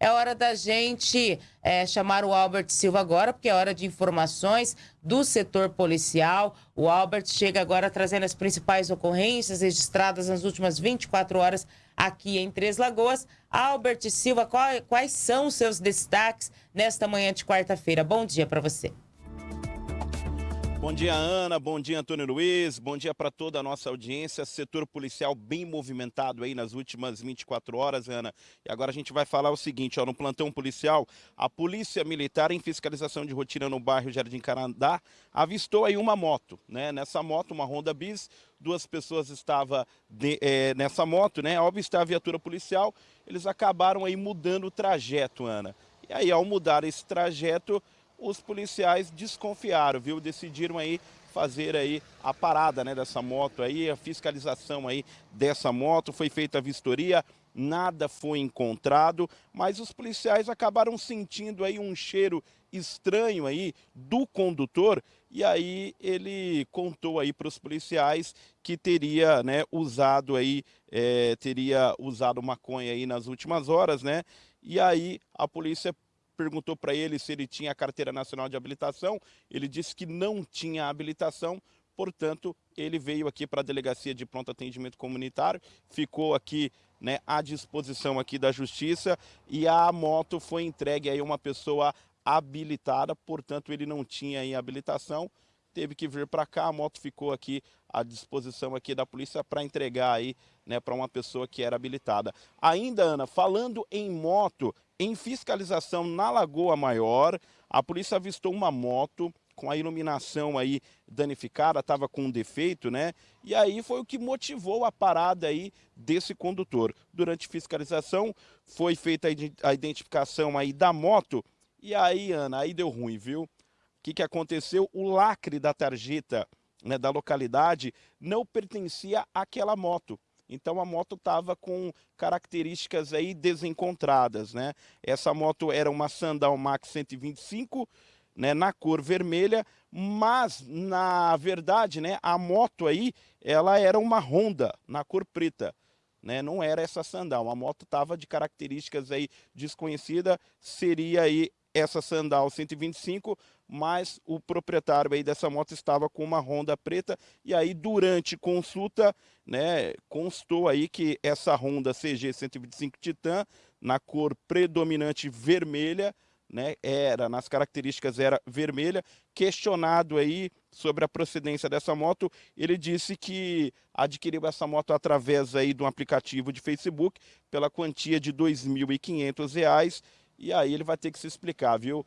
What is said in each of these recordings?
É hora da gente é, chamar o Albert Silva agora, porque é hora de informações do setor policial. O Albert chega agora trazendo as principais ocorrências registradas nas últimas 24 horas aqui em Três Lagoas. Albert Silva, quais são os seus destaques nesta manhã de quarta-feira? Bom dia para você. Bom dia, Ana. Bom dia, Antônio Luiz. Bom dia para toda a nossa audiência. Setor policial bem movimentado aí nas últimas 24 horas, Ana. E agora a gente vai falar o seguinte, ó, no plantão policial, a Polícia Militar em fiscalização de rotina no bairro Jardim Carandá avistou aí uma moto, né? Nessa moto, uma Honda Bis, duas pessoas estavam é, nessa moto, né? Ao avistar a viatura policial, eles acabaram aí mudando o trajeto, Ana. E aí, ao mudar esse trajeto, os policiais desconfiaram, viu? Decidiram aí fazer aí a parada né, dessa moto aí, a fiscalização aí dessa moto, foi feita a vistoria, nada foi encontrado, mas os policiais acabaram sentindo aí um cheiro estranho aí do condutor e aí ele contou aí para os policiais que teria né, usado aí, é, teria usado maconha aí nas últimas horas, né? E aí a polícia perguntou para ele se ele tinha a carteira nacional de habilitação, ele disse que não tinha habilitação, portanto, ele veio aqui para a delegacia de pronto atendimento comunitário, ficou aqui né, à disposição aqui da justiça e a moto foi entregue a uma pessoa habilitada, portanto ele não tinha aí habilitação, teve que vir para cá, a moto ficou aqui à disposição aqui da polícia para entregar aí, né, para uma pessoa que era habilitada. Ainda, Ana, falando em moto, em fiscalização na Lagoa Maior, a polícia avistou uma moto com a iluminação aí danificada, estava com um defeito, né? E aí foi o que motivou a parada aí desse condutor. Durante fiscalização foi feita a identificação aí da moto e aí, Ana, aí deu ruim, viu? Que, que aconteceu? O lacre da tarjeta né, da localidade não pertencia àquela moto. Então a moto estava com características aí desencontradas, né? Essa moto era uma Sandal Max 125, né, na cor vermelha, mas na verdade, né, a moto aí, ela era uma Honda na cor preta. Né, não era essa Sandal, a moto estava de características aí desconhecida, seria aí essa Sandal 125, mas o proprietário aí dessa moto estava com uma Honda preta. E aí durante consulta, né, constou aí que essa Honda CG 125 Titan na cor predominante vermelha, né, era nas características era vermelha, questionado aí sobre a procedência dessa moto, ele disse que adquiriu essa moto através aí de um aplicativo de Facebook pela quantia de R$ 2.500 e aí ele vai ter que se explicar, viu?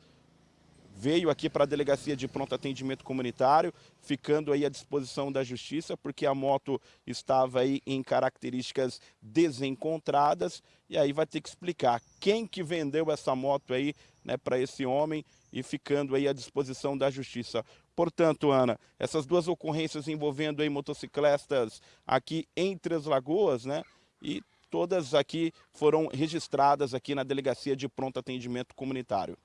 Veio aqui para a delegacia de pronto atendimento comunitário, ficando aí à disposição da justiça, porque a moto estava aí em características desencontradas, e aí vai ter que explicar quem que vendeu essa moto aí, né, para esse homem e ficando aí à disposição da justiça. Portanto, Ana, essas duas ocorrências envolvendo aí motocicletas aqui em Três Lagoas, né, e todas aqui foram registradas aqui na Delegacia de Pronto Atendimento Comunitário.